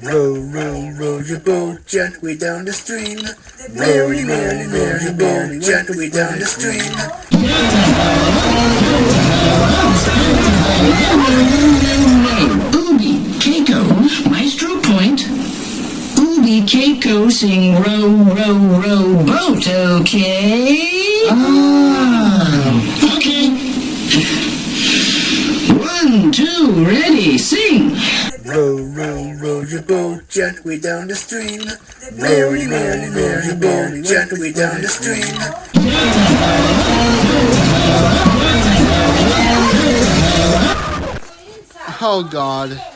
Row, row, row your boat gently down the stream. Merrily, merrily, row your boat gently down the stream. Ubi, Keiko, Maestro Point. Ubi, Keiko, sing row, row, row, boat, okay? Ah, okay. One, two, ready, sing. Row, row, row your boat gently down the stream. Merrily, merrily, row your boat gently down the stream. Oh God.